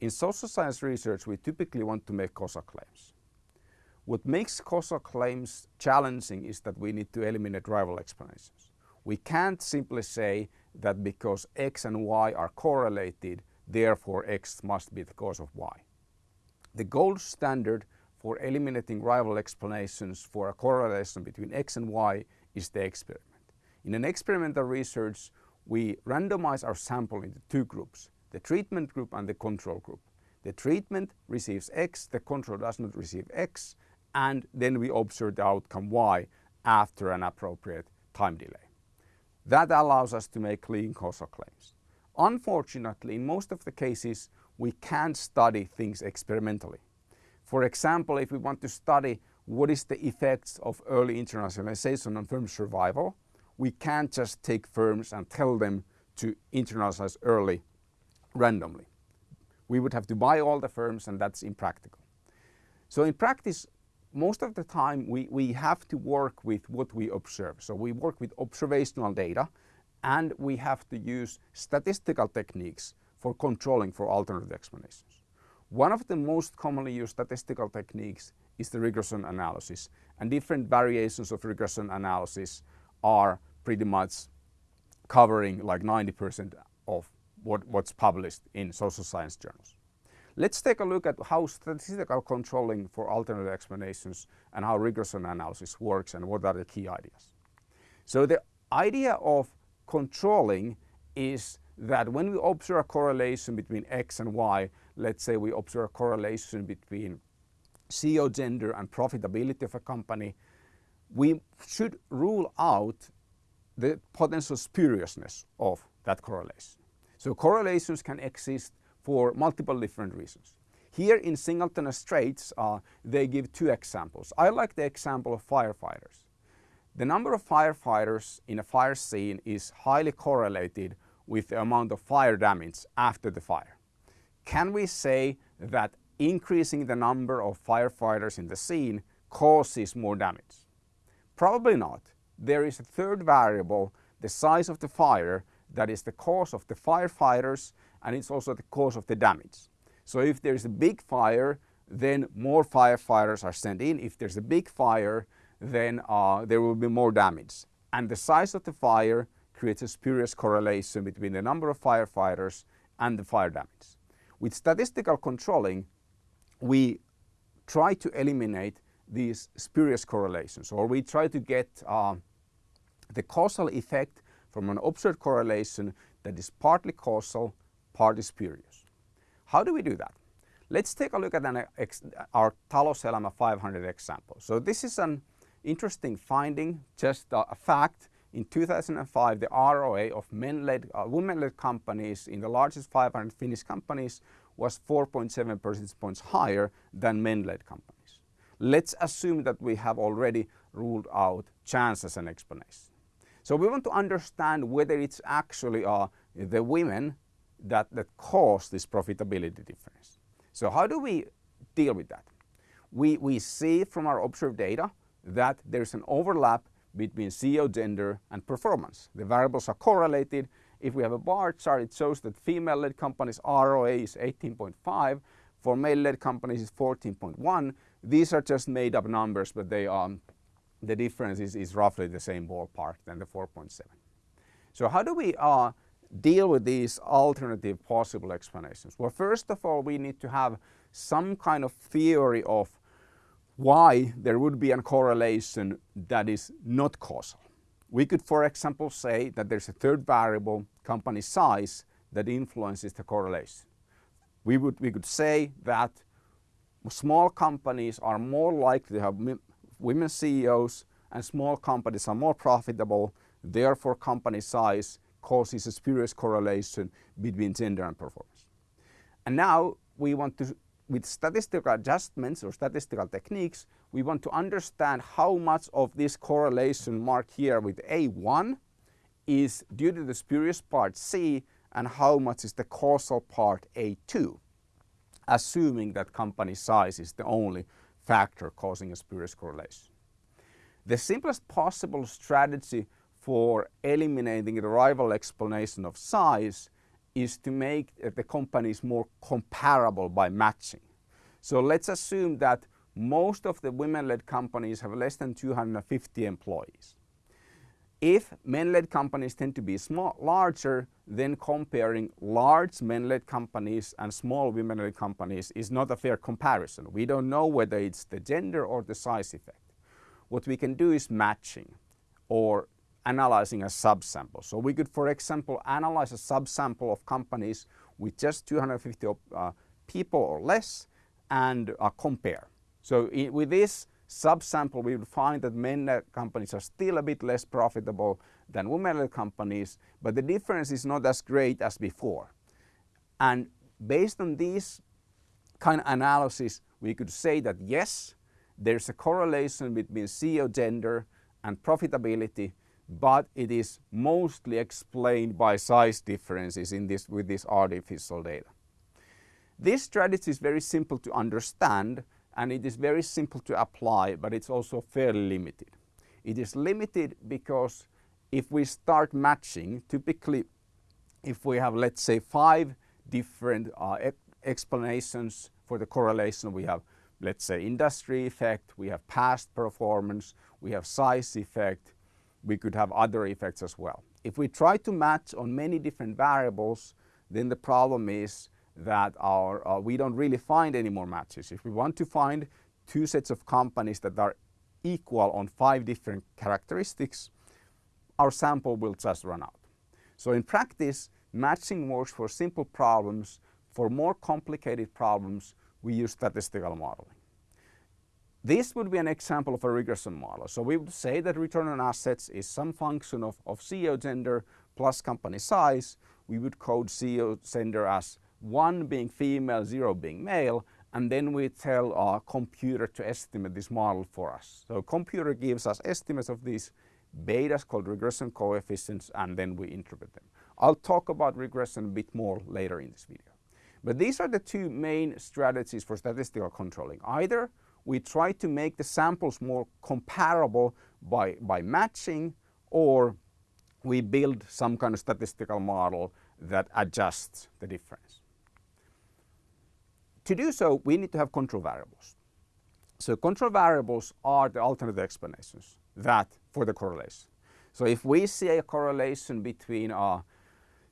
In social science research, we typically want to make causal claims. What makes causal claims challenging is that we need to eliminate rival explanations. We can't simply say that because X and Y are correlated, therefore X must be the cause of Y. The gold standard for eliminating rival explanations for a correlation between X and Y is the experiment. In an experimental research, we randomize our sample into two groups, the treatment group and the control group. The treatment receives X, the control does not receive X, and then we observe the outcome Y after an appropriate time delay. That allows us to make clean causal claims. Unfortunately, in most of the cases, we can't study things experimentally. For example, if we want to study what is the effects of early internationalization on firm survival, we can't just take firms and tell them to internalize early randomly. We would have to buy all the firms and that's impractical. So in practice, most of the time we, we have to work with what we observe. So we work with observational data and we have to use statistical techniques for controlling for alternative explanations. One of the most commonly used statistical techniques is the regression analysis and different variations of regression analysis are pretty much covering like 90% of what, what's published in social science journals. Let's take a look at how statistical controlling for alternative explanations and how regression analysis works and what are the key ideas. So the idea of controlling is that when we observe a correlation between X and Y, let's say we observe a correlation between CEO gender and profitability of a company, we should rule out the potential spuriousness of that correlation. So correlations can exist for multiple different reasons. Here in Singleton Straits, uh, they give two examples. I like the example of firefighters. The number of firefighters in a fire scene is highly correlated with the amount of fire damage after the fire. Can we say that increasing the number of firefighters in the scene causes more damage? Probably not. There is a third variable, the size of the fire, that is the cause of the firefighters and it's also the cause of the damage. So if there's a big fire, then more firefighters are sent in. If there's a big fire, then uh, there will be more damage. And the size of the fire creates a spurious correlation between the number of firefighters and the fire damage. With statistical controlling, we try to eliminate these spurious correlations or we try to get uh, the causal effect from an observed correlation that is partly causal partly spurious. How do we do that? Let's take a look at an our Talouselämä 500 example. So this is an interesting finding, just a fact. In 2005, the ROA of men-led, uh, women-led companies in the largest 500 Finnish companies was 4.7 percentage points higher than men-led companies. Let's assume that we have already ruled out chance as an explanation. So we want to understand whether it's actually uh, the women that, that cause this profitability difference. So how do we deal with that? We, we see from our observed data that there's an overlap between CEO gender and performance. The variables are correlated. If we have a bar chart, it shows that female-led companies ROA is 18.5, for male-led companies is 14.1. These are just made up numbers, but they are, the difference is, is roughly the same ballpark than the 4.7. So how do we uh, deal with these alternative possible explanations? Well, first of all, we need to have some kind of theory of why there would be a correlation that is not causal. We could, for example, say that there's a third variable, company size, that influences the correlation. We, would, we could say that small companies are more likely to have women CEOs and small companies are more profitable, therefore company size causes a spurious correlation between gender and performance. And now we want to, with statistical adjustments or statistical techniques, we want to understand how much of this correlation marked here with A1 is due to the spurious part C and how much is the causal part A2, assuming that company size is the only factor causing a spurious correlation. The simplest possible strategy for eliminating the rival explanation of size is to make the companies more comparable by matching. So let's assume that most of the women-led companies have less than 250 employees. If men-led companies tend to be small, larger, then comparing large men-led companies and small women-led companies is not a fair comparison. We don't know whether it's the gender or the size effect. What we can do is matching or analyzing a subsample. So we could, for example, analyze a subsample of companies with just 250 uh, people or less and uh, compare. So with this subsample, we would find that men uh, companies are still a bit less profitable than women-led companies, but the difference is not as great as before. And based on this kind of analysis, we could say that yes, there's a correlation between CEO gender and profitability, but it is mostly explained by size differences in this, with this artificial data. This strategy is very simple to understand and it is very simple to apply, but it's also fairly limited. It is limited because if we start matching, typically if we have, let's say, five different uh, explanations for the correlation, we have, let's say, industry effect, we have past performance, we have size effect, we could have other effects as well. If we try to match on many different variables, then the problem is that our, uh, we don't really find any more matches. If we want to find two sets of companies that are equal on five different characteristics, our sample will just run out. So in practice, matching works for simple problems. For more complicated problems, we use statistical modeling. This would be an example of a regression model. So we would say that return on assets is some function of, of CEO gender plus company size. We would code CEO gender as 1 being female, 0 being male, and then we tell our computer to estimate this model for us. So computer gives us estimates of these betas called regression coefficients and then we interpret them. I'll talk about regression a bit more later in this video. But these are the two main strategies for statistical controlling. Either we try to make the samples more comparable by, by matching or we build some kind of statistical model that adjusts the difference. To do so, we need to have control variables. So control variables are the alternative explanations that for the correlation. So if we see a correlation between uh,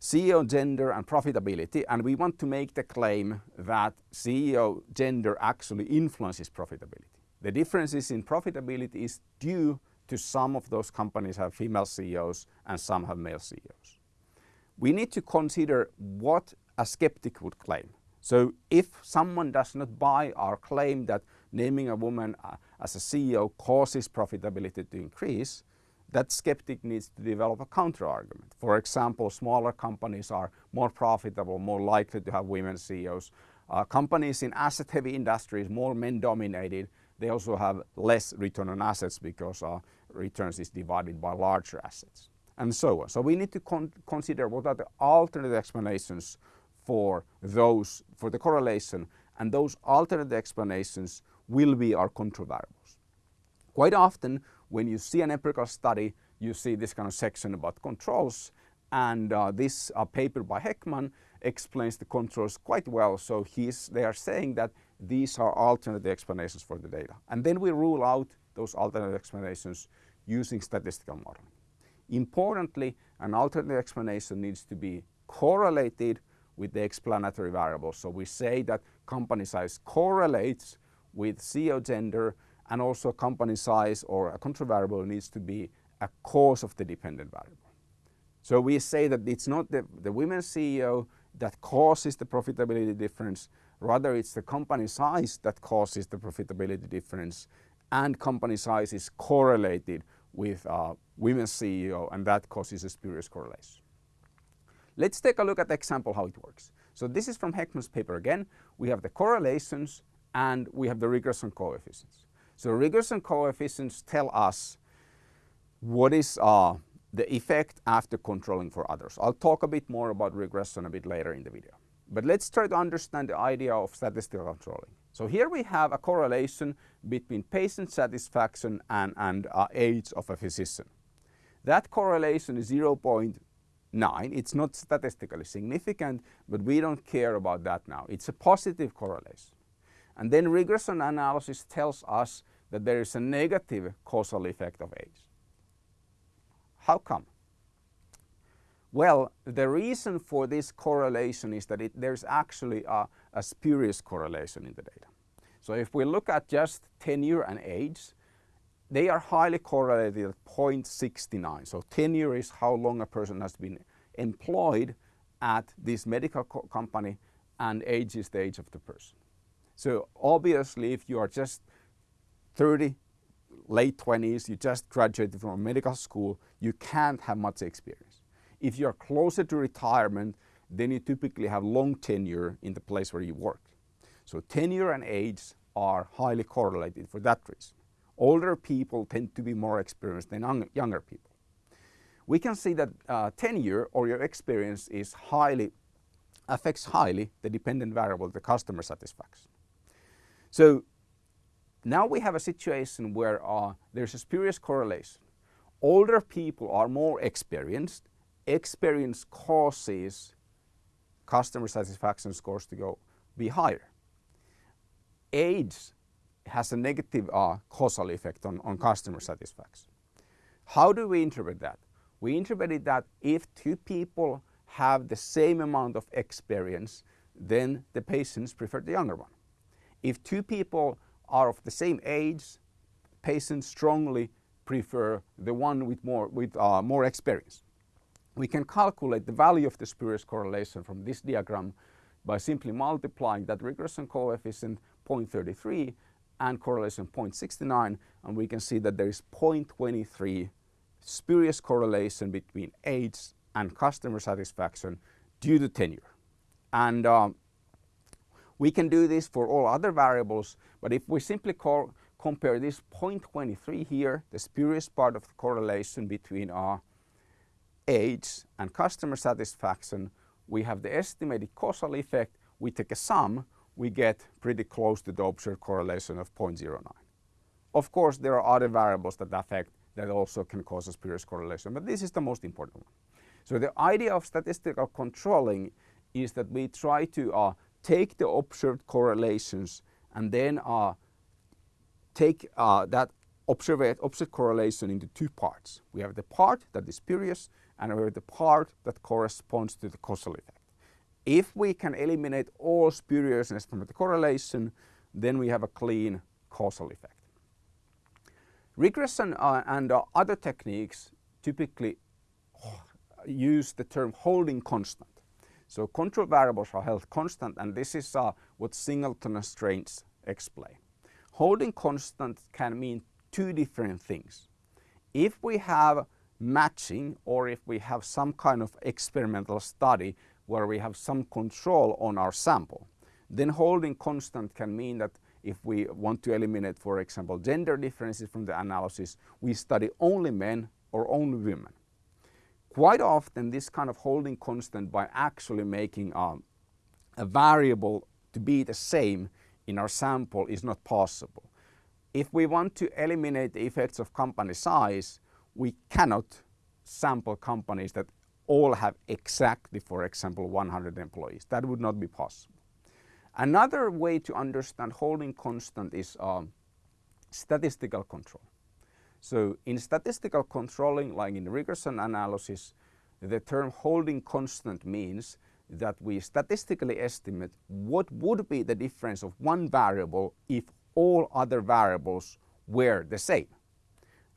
CEO gender and profitability and we want to make the claim that CEO gender actually influences profitability. The differences in profitability is due to some of those companies have female CEOs and some have male CEOs. We need to consider what a skeptic would claim. So if someone does not buy our claim that naming a woman uh, as a CEO causes profitability to increase, that skeptic needs to develop a counter-argument. For example, smaller companies are more profitable, more likely to have women CEOs. Uh, companies in asset-heavy industries, more men-dominated, they also have less return on assets because uh, returns is divided by larger assets, and so on. So we need to con consider what are the alternate explanations for those, for the correlation, and those alternate explanations will be our control variables. Quite often, when you see an empirical study, you see this kind of section about controls, and uh, this uh, paper by Hekman explains the controls quite well. So he's, they are saying that these are alternate explanations for the data. And then we rule out those alternate explanations using statistical modeling. Importantly, an alternate explanation needs to be correlated with the explanatory variables. So we say that company size correlates with CEO gender and also company size or a control variable needs to be a cause of the dependent variable. So we say that it's not the, the women CEO that causes the profitability difference, rather it's the company size that causes the profitability difference and company size is correlated with uh, women CEO and that causes a spurious correlation. Let's take a look at the example how it works. So this is from Hekman's paper again. We have the correlations and we have the regression coefficients. So regression coefficients tell us what is uh, the effect after controlling for others. I'll talk a bit more about regression a bit later in the video. But let's try to understand the idea of statistical controlling. So here we have a correlation between patient satisfaction and, and uh, age of a physician. That correlation is 0.9 0.9. It's not statistically significant, but we don't care about that now. It's a positive correlation. And then regression analysis tells us that there is a negative causal effect of age. How come? Well, the reason for this correlation is that it, there's actually a, a spurious correlation in the data. So if we look at just tenure and age, they are highly correlated at 0.69. So tenure is how long a person has been employed at this medical co company and age is the age of the person. So obviously if you are just 30, late 20s, you just graduated from medical school, you can't have much experience. If you're closer to retirement, then you typically have long tenure in the place where you work. So tenure and age are highly correlated for that reason. Older people tend to be more experienced than younger people. We can see that uh, tenure or your experience is highly, affects highly the dependent variable, the customer satisfaction. So now we have a situation where uh, there's a spurious correlation. Older people are more experienced. Experience causes customer satisfaction scores to go be higher. Age has a negative uh, causal effect on, on customer satisfaction. How do we interpret that? We interpret that if two people have the same amount of experience, then the patients prefer the younger one. If two people are of the same age, patients strongly prefer the one with more, with, uh, more experience. We can calculate the value of the spurious correlation from this diagram by simply multiplying that regression coefficient 0.33 and correlation 0.69 and we can see that there is 0.23 spurious correlation between age and customer satisfaction due to tenure. And um, we can do this for all other variables, but if we simply compare this 0.23 here, the spurious part of the correlation between our age and customer satisfaction, we have the estimated causal effect, we take a sum, we get pretty close to the observed correlation of 0.09. Of course, there are other variables that affect that also can cause a spurious correlation, but this is the most important one. So the idea of statistical controlling is that we try to uh, take the observed correlations and then uh, take uh, that observed, observed correlation into two parts. We have the part that is spurious and we have the part that corresponds to the causal effect. If we can eliminate all spuriousness from the correlation, then we have a clean causal effect. Regression uh, and uh, other techniques typically use the term holding constant. So control variables are held constant and this is uh, what Singleton Straits explain. Holding constant can mean two different things. If we have matching or if we have some kind of experimental study where we have some control on our sample. Then holding constant can mean that if we want to eliminate, for example, gender differences from the analysis, we study only men or only women. Quite often this kind of holding constant by actually making um, a variable to be the same in our sample is not possible. If we want to eliminate the effects of company size, we cannot sample companies that all have exactly, for example, 100 employees. That would not be possible. Another way to understand holding constant is um, statistical control. So in statistical controlling, like in regression analysis, the term holding constant means that we statistically estimate what would be the difference of one variable if all other variables were the same.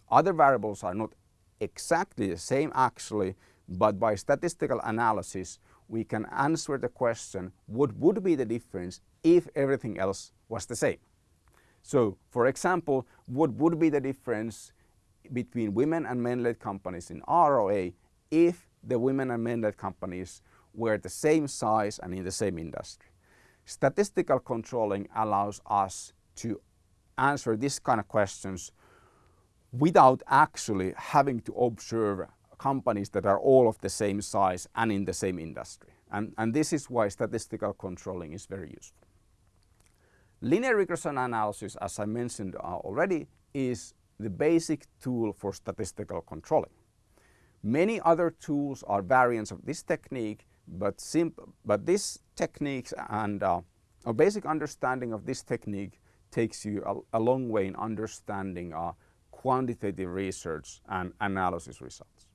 Other variables are not exactly the same actually, but by statistical analysis, we can answer the question, what would be the difference if everything else was the same? So, for example, what would be the difference between women and men-led companies in ROA if the women and men-led companies were the same size and in the same industry? Statistical controlling allows us to answer this kind of questions without actually having to observe companies that are all of the same size and in the same industry. And, and this is why statistical controlling is very useful. Linear regression analysis, as I mentioned uh, already, is the basic tool for statistical controlling. Many other tools are variants of this technique, but, but this technique and uh, a basic understanding of this technique takes you a, a long way in understanding uh, quantitative research and analysis results.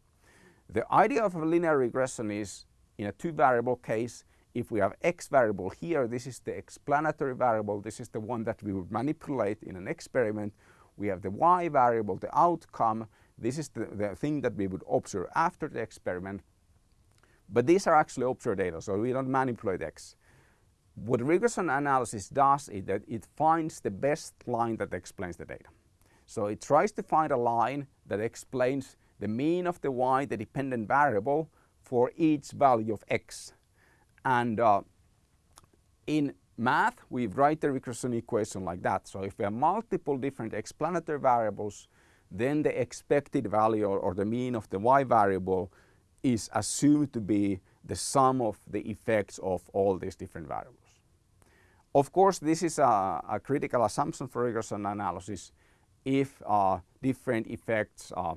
The idea of a linear regression is in a two variable case, if we have x variable here, this is the explanatory variable, this is the one that we would manipulate in an experiment. We have the y variable, the outcome, this is the, the thing that we would observe after the experiment. But these are actually observed data, so we don't manipulate x. What regression analysis does is that it finds the best line that explains the data. So it tries to find a line that explains the mean of the y, the dependent variable, for each value of x. And uh, in math, we write the regression equation like that. So if we have multiple different explanatory variables, then the expected value or, or the mean of the y variable is assumed to be the sum of the effects of all these different variables. Of course, this is a, a critical assumption for regression analysis. If uh, different effects uh,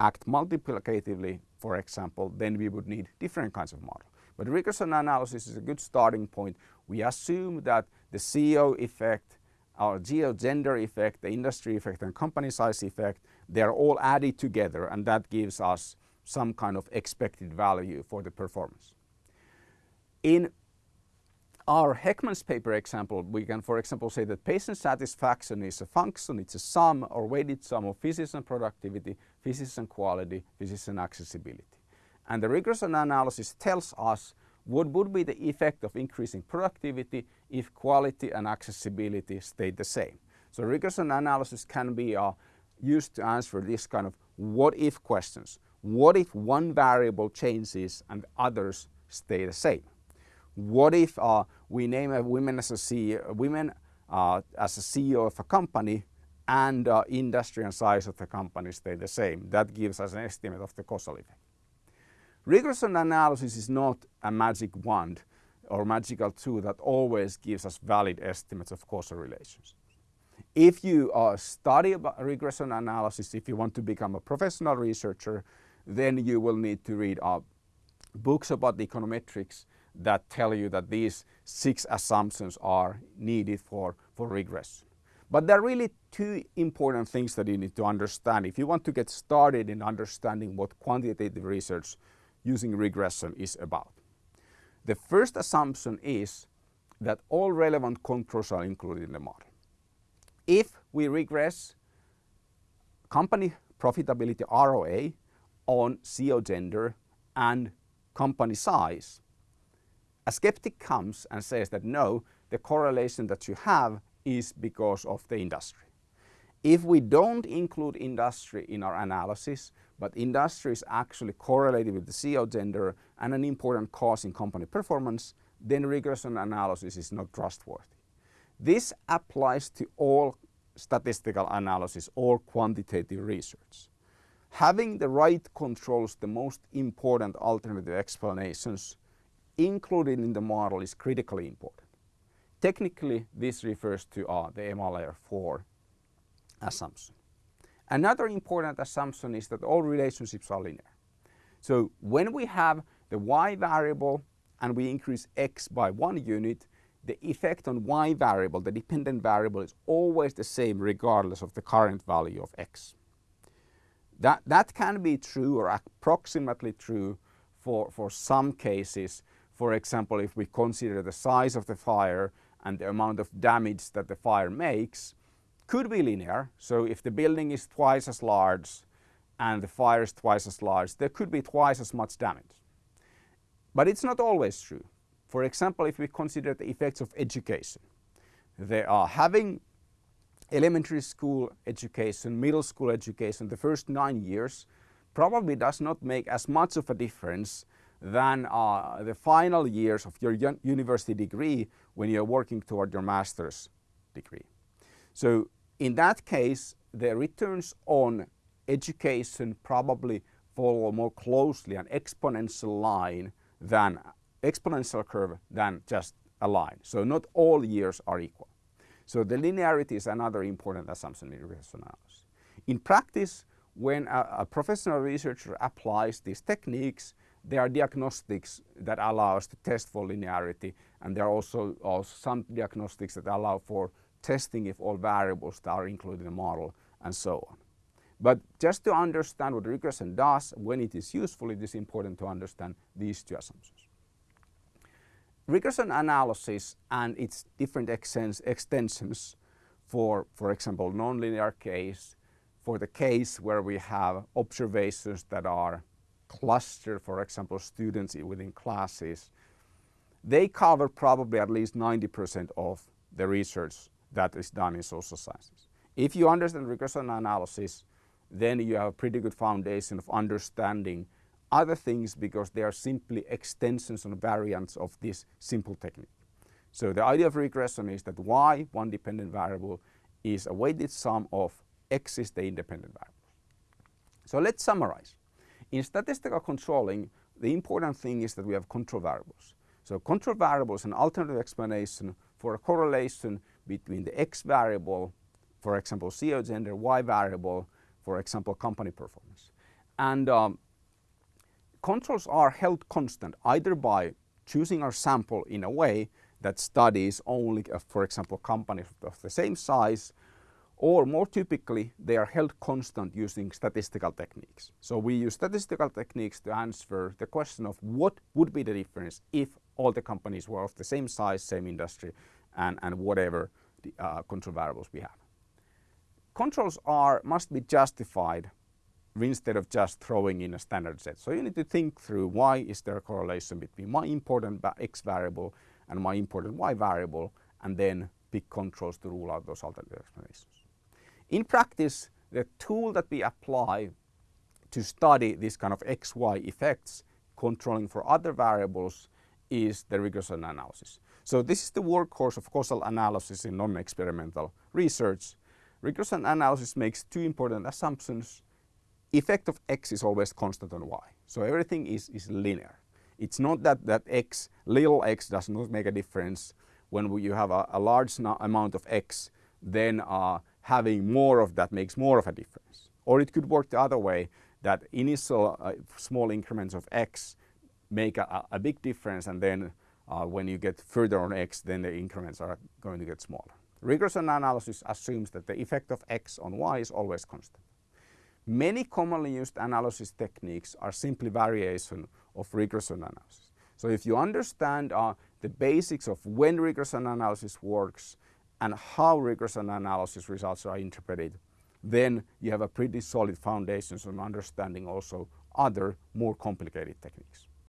act multiplicatively, for example, then we would need different kinds of model. But regression analysis is a good starting point. We assume that the CEO effect, our CEO gender effect, the industry effect and company size effect, they're all added together and that gives us some kind of expected value for the performance. In our Hekman's paper example, we can, for example, say that patient satisfaction is a function, it's a sum or weighted sum of physician productivity, physician quality, physics and accessibility. And the regression analysis tells us what would be the effect of increasing productivity if quality and accessibility stayed the same. So regression analysis can be uh, used to answer this kind of what if questions. What if one variable changes and others stay the same? What if uh, we name a women as a CEO, women uh, as a CEO of a company and uh, industry and size of the company stay the same? That gives us an estimate of the causal effect. Regression analysis is not a magic wand or magical tool that always gives us valid estimates of causal relations. If you uh, study regression analysis, if you want to become a professional researcher, then you will need to read uh, books about econometrics that tell you that these six assumptions are needed for, for regression. But there are really two important things that you need to understand if you want to get started in understanding what quantitative research using regression is about. The first assumption is that all relevant controls are included in the model. If we regress company profitability ROA on CEO gender and company size, a skeptic comes and says that no, the correlation that you have is because of the industry. If we don't include industry in our analysis, but industry is actually correlated with the CEO gender and an important cause in company performance, then regression analysis is not trustworthy. This applies to all statistical analysis, all quantitative research. Having the right controls, the most important alternative explanations, included in the model is critically important. Technically, this refers to uh, the MLR 4 assumption. Another important assumption is that all relationships are linear. So when we have the y variable and we increase x by one unit, the effect on y variable, the dependent variable, is always the same regardless of the current value of x. That, that can be true or approximately true for, for some cases for example, if we consider the size of the fire and the amount of damage that the fire makes, could be linear. So if the building is twice as large and the fire is twice as large, there could be twice as much damage. But it's not always true. For example, if we consider the effects of education, they are having elementary school education, middle school education, the first nine years probably does not make as much of a difference than uh, the final years of your university degree when you're working toward your master's degree. So in that case, the returns on education probably follow more closely an exponential line than exponential curve than just a line. So not all years are equal. So the linearity is another important assumption in regression analysis. In practice, when a, a professional researcher applies these techniques, there are diagnostics that allow us to test for linearity and there are also, also some diagnostics that allow for testing if all variables that are included in the model and so on. But just to understand what regression does, when it is useful, it is important to understand these two assumptions. Regression analysis and its different extensions for, for example, nonlinear case, for the case where we have observations that are clustered, for example, students within classes, they cover probably at least 90% of the research that is done in social sciences. If you understand regression analysis, then you have a pretty good foundation of understanding other things because they are simply extensions and variants of this simple technique. So the idea of regression is that y, one dependent variable, is a weighted sum of x is the independent variable. So let's summarize. In statistical controlling, the important thing is that we have control variables. So control variables an alternative explanation for a correlation between the x variable, for example, CEO gender, y variable, for example, company performance. And um, controls are held constant either by choosing our sample in a way that studies only, uh, for example, companies of the same size or more typically they are held constant using statistical techniques. So we use statistical techniques to answer the question of what would be the difference if all the companies were of the same size, same industry and, and whatever the uh, control variables we have. Controls are must be justified instead of just throwing in a standard set. So you need to think through why is there a correlation between my important x variable and my important y variable and then pick controls to rule out those alternative explanations. In practice, the tool that we apply to study this kind of XY effects controlling for other variables is the regression analysis. So this is the workhorse of causal analysis in non-experimental research. Regression analysis makes two important assumptions. Effect of x is always constant on y. So everything is, is linear. It's not that, that x, little x does not make a difference. When you have a, a large amount of x, then uh, having more of that makes more of a difference. Or it could work the other way, that initial uh, small increments of x make a, a big difference and then uh, when you get further on x, then the increments are going to get smaller. Regression analysis assumes that the effect of x on y is always constant. Many commonly used analysis techniques are simply variation of regression analysis. So if you understand uh, the basics of when regression analysis works, and how regression analysis results are interpreted, then you have a pretty solid foundation on understanding also other more complicated techniques.